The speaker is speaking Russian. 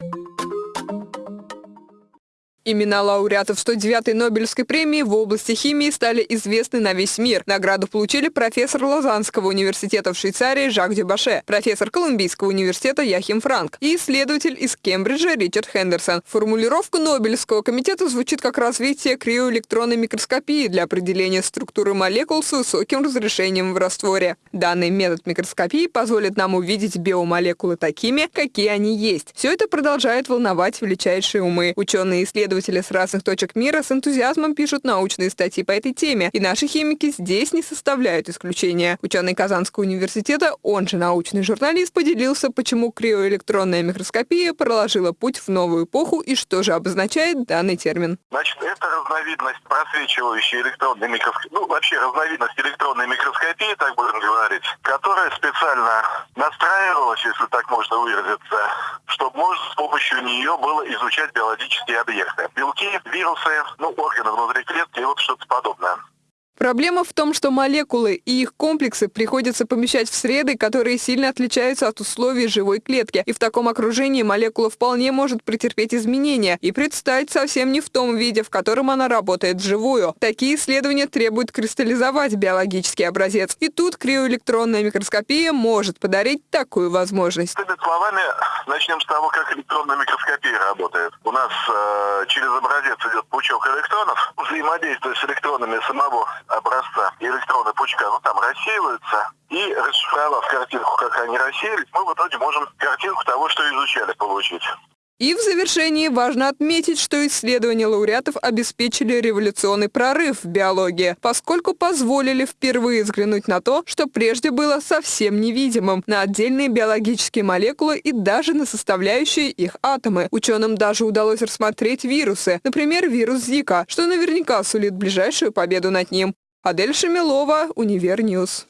you Имена лауреатов 109-й Нобелевской премии в области химии стали известны на весь мир. Награду получили профессор Лозаннского университета в Швейцарии Жак Дюбаше, профессор Колумбийского университета Яхим Франк и исследователь из Кембриджа Ричард Хендерсон. Формулировка Нобелевского комитета звучит как развитие криоэлектронной микроскопии для определения структуры молекул с высоким разрешением в растворе. Данный метод микроскопии позволит нам увидеть биомолекулы такими, какие они есть. Все это продолжает волновать величайшие умы. Ученые исследователи исследователи с разных точек мира с энтузиазмом пишут научные статьи по этой теме, и наши химики здесь не составляют исключения. Ученый Казанского университета, он же научный журналист, поделился, почему криоэлектронная микроскопия проложила путь в новую эпоху и что же обозначает данный термин. Значит, это разновидность просвечивающей электронной микроскопии, ну, вообще разновидность электронной микроскопии, так будем можно выразиться, чтобы можно с помощью нее было изучать биологические объекты белки, вирусы, ну, органы внутри клетки и вот что-то подобное. Проблема в том, что молекулы и их комплексы приходится помещать в среды, которые сильно отличаются от условий живой клетки. И в таком окружении молекула вполне может претерпеть изменения и предстать совсем не в том виде, в котором она работает вживую. Такие исследования требуют кристаллизовать биологический образец. И тут криоэлектронная микроскопия может подарить такую возможность. Другими словами, начнем с того, как электронная микроскопия работает. У нас э, через образец пучок электронов, взаимодействуя с электронами самого образца электронной пучка, ну там рассеиваются, и расшифровав картинку, как они рассеялись, мы в итоге можем картинку того, что изучали, получить. И в завершении важно отметить, что исследования лауреатов обеспечили революционный прорыв в биологии, поскольку позволили впервые взглянуть на то, что прежде было совсем невидимым, на отдельные биологические молекулы и даже на составляющие их атомы. Ученым даже удалось рассмотреть вирусы, например, вирус Зика, что наверняка сулит ближайшую победу над ним. Адель Шамилова, Универньюз.